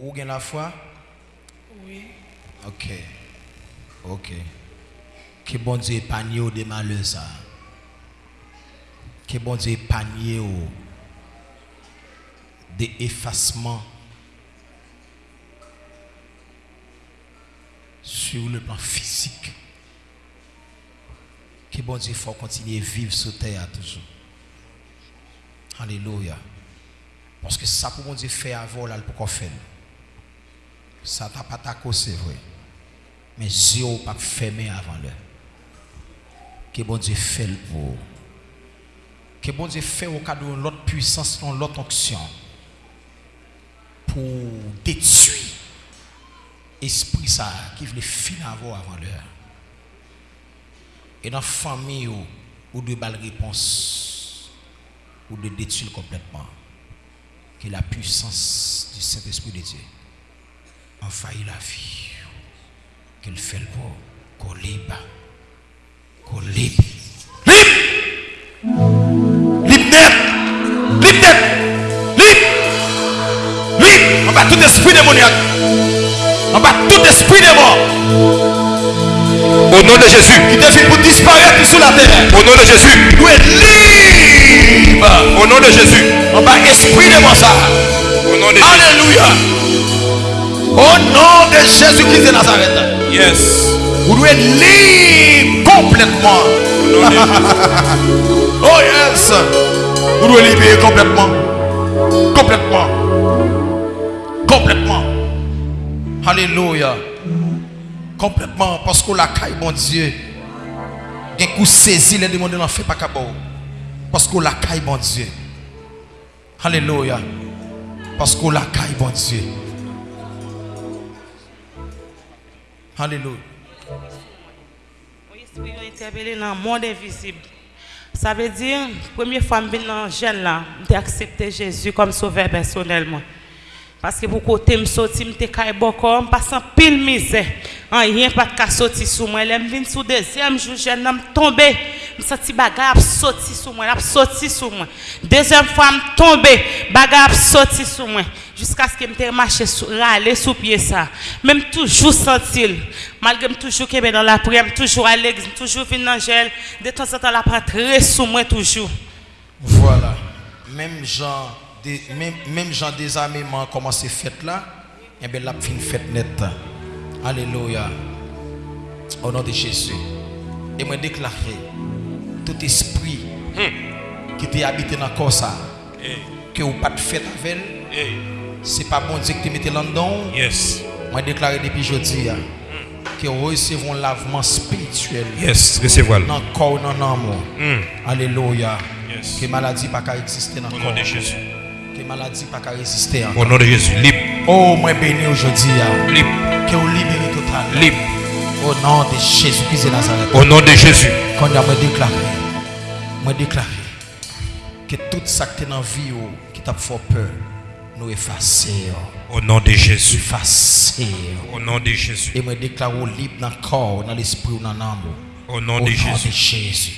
Ou gain la foi? Oui. Ok. Ok. Que bon Dieu épargne au des malheurs ça. Que bon Dieu épargne au des effacements sur le plan physique. Que bon Dieu faut continuer à vivre sur terre toujours. Alléluia. Parce que ça pour bon Dieu faire avant là pour qu'on fait. Ça t'a pas ta cause, c'est vrai. Mais Dieu n'a pas fermé avant l'heure. Que bon Dieu fait pour. Que bon Dieu fait au cas de l'autre puissance, l'autre onction. Pour détruire esprit ça qui veut finir avant l'heure. Et dans la famille, ou de balles réponse, ou de détruire complètement. Que la puissance du Saint-Esprit de Dieu envahit la vie. Qu'il fait le beau, qu'on libre, qu'on libre. Libre! Libre net! Libre net! Libre! Libre! On bat tout esprit démoniaque. On bat tout esprit démon Au nom de Jésus. qui devient pour disparaître sur la terre. Au nom de Jésus. Nous être libre. Au nom de Jésus. On bat esprit démon ça. Au nom de. Alléluia. Au nom de Jésus-Christ de Nazareth. Yes. Vous devez libre complètement. De Oh yes. Vous devez libérer complètement. Complètement. Complètement. Alléluia. Complètement. Parce que la caille, bon Dieu. Un coup saisi, les démons n'en fait pas qu'à Parce que la caille, bon Dieu. Alléluia. Parce que la caille, bon Dieu. Alléluia. Oui, esprit interpellé dans le monde invisible. Ça veut dire, première fois que je suis dans jeune là, j'ai accepté Jésus comme sauveur personnellement. Parce que pour côté me sorti, me me passe en pile misère. En rien pas de sorti sous moi. Me vinn sous deuxième jour, jeune me tombé. Senti bagarre sorti sous moi, a sorti sous moi. Deuxième fois me tombé, bagarre sorti sous moi. Jusqu'à ce que me marché sous râler sous pied ça. Même toujours sentir malgré me toujours que dans la prière, toujours à l'église, toujours venir gel, de temps en temps la très sous moi toujours. Voilà. Même genre, des, même, même genre désarmement commencé fait là, et bien la fin fête net. Alléluia. Au nom de Jésus. Et moi déclarer tout esprit qui t'est habité dans le corps ça, que vous pas de fête avec elle, c'est pas bon Dieu que tu mettez là-dedans. Yes. Moi déclarer depuis jeudi hein, que vous recevez un lavement spirituel Yes. Dans le corps, dans l'amour. Mm. Alléluia. Yes. Que maladie pas qu'à exister dans le Au corps. nom de Jésus. Que maladie pas qu'à résister. Au nom de Jésus. Libre. Oh, moi béni aujourd'hui. hein. Libre. Que vous libérez total. Libre. Au nom de Jésus-Christ de Nazareth. Au nom de Jésus. Quand on me déclaré, moi déclaré que tout ça qui est dans la vie oh, qui t'a fait peur, nous effacer. oh. Au nom de Jésus. Effacer. oh. Au nom de Jésus. Et moi déclare libre dans le corps, dans l'esprit, dans l'âme. Au nom Au de nom de Jésus. Jésus.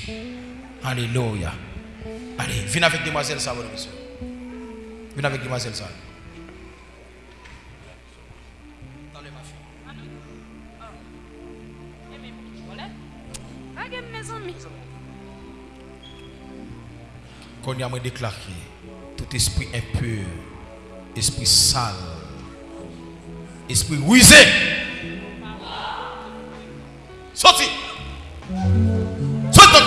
Alléluia. Allez, viens avec demoiselle ça, monsieur. Viens avec demoiselle ça. Qu'on y a déclaré tout esprit impur, esprit sale, esprit rusé. Sorti. Sorti.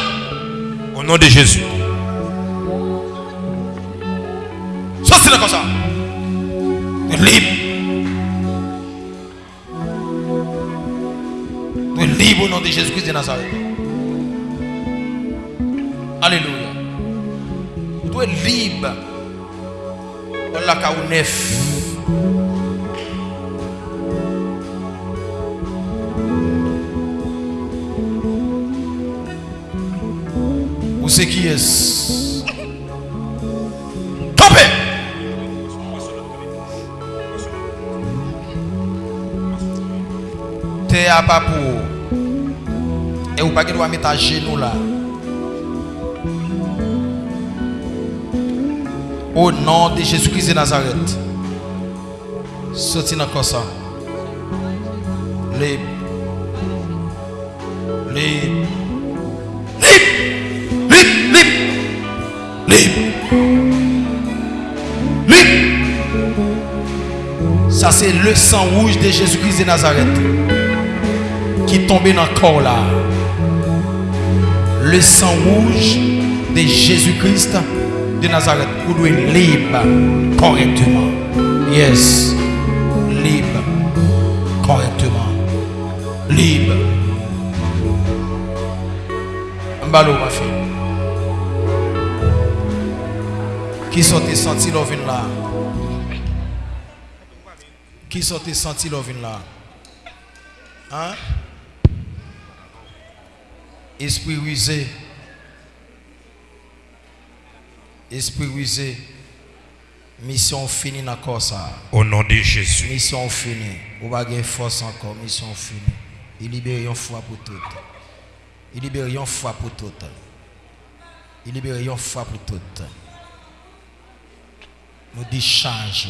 Au nom de Jésus. Sorti comme ça. Tu es libre. Tu es libre au nom de Jésus-Christ de Nazareth. Alléluia. ou est libre. Dans l'a qu'à neuf. Ou c'est qui est Topé T'es à pas pour. Et vous pas qu'il doit mettre à genoux là. Au nom de Jésus-Christ de Nazareth. Sorti dans le ça. Libre. Libre. Libre. Libre. Libre. Libre. Libre. Ça, c'est le sang rouge de Jésus-Christ de Nazareth qui tombé dans le corps là. Le sang rouge de Jésus-Christ de Nazareth, vous devez libre correctement. Yes, libre correctement. Libre. Mbalo, ma fille. Qui sont tes sentis l'ovine là? Qui sont tes sentis l'ovine là? Hein? Esprit rusé. Esprit rusé. Mission finie dans corps ça. Au nom de Jésus. Mission finie. N'avez pas force encore. Mission finie. Il libère une foi pour toutes. Il libère une foi pour toutes. Il libère une foi pour toutes. Nous dit change.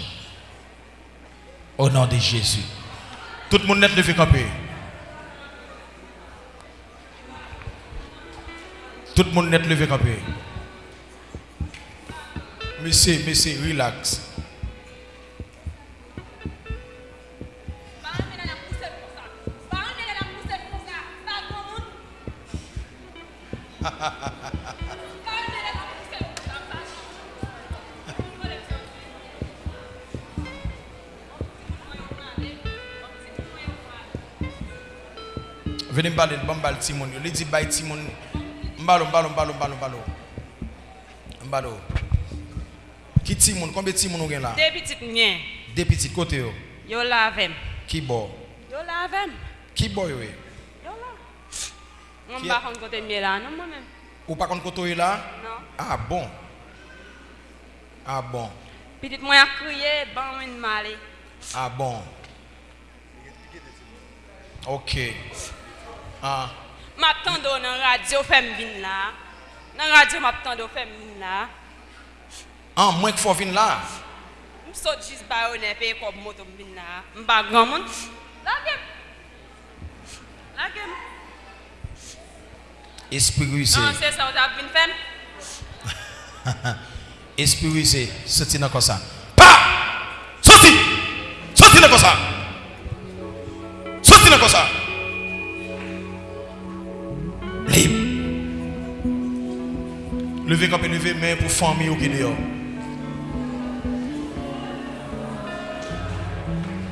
Au nom de Jésus. Tout le monde net levé camper. Tout le monde net levé camper. Monsieur, monsieur, relax. Venez parler de bambal Timon. Il dit bye Timon. Mbalo, mbalo, mbalo, mbalo, mbalo. Mbalo. Ki ti moun? Konbe ti moun ou gen la? De pitit mwen. De pitit kote yo? Yo lavem. Ki bo? Yo lavem. Ki bo yo e? Yo la. Mwen e? pa kon kote mwen la nan mwen men. Ou pa kon kote yo e la? Non. Ah bon. Ah bon. Pitit mwen a kriye, ban mwen male. Ah bon. Ok. Ah. Map tando nan radyo fem vin la. Nan radyo map tando fem vin la. An mwen k fò vin la. M sò jis baronè pe kòp moto m vin la. M bagan moun. Lagèm. Lagèm. Espirise. An non, se sa w tap vin fèm. Espirise. Soti nan kosa. Pa! Soti! Soti nan kosa! Soti nan kosa! Lèm. Leve kòp e leve men pou fòm mi ou gè deyo.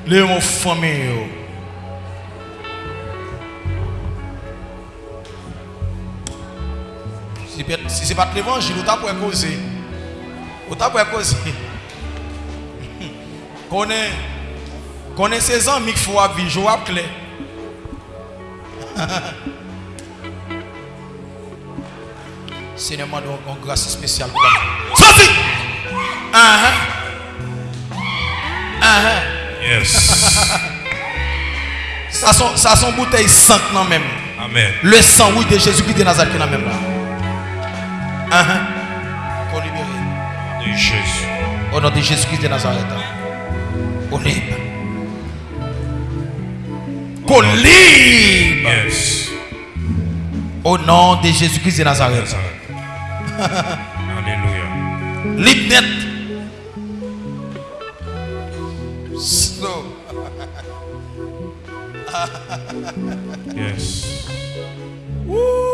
Le yon fome yo. Si se pat l'Evangil, ou ta pou e koze. Ou ta pou e koze. Konen, konen se zan mik fwa vi, jo ap kle. Senye man don kon grase spesyal. Sosi! An an. An an. Yes. Ça sont, ça sont bouteilles sainte non même. Amen. Le sang oui de Jésus-Christ de Nazareth qui est même là. Qu'on libère. De Jésus. Au nom de Jésus-Christ de Nazareth. Qu'on libre. Qu'on libre. Yes. Au nom de Jésus-Christ de Nazareth. Nazareth. Alléluia. Libre net. Slow. Yes. Woo.